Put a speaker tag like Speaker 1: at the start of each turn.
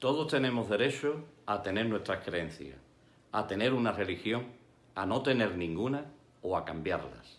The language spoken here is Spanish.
Speaker 1: Todos tenemos derecho a tener nuestras creencias, a tener una religión, a no tener ninguna o a cambiarlas.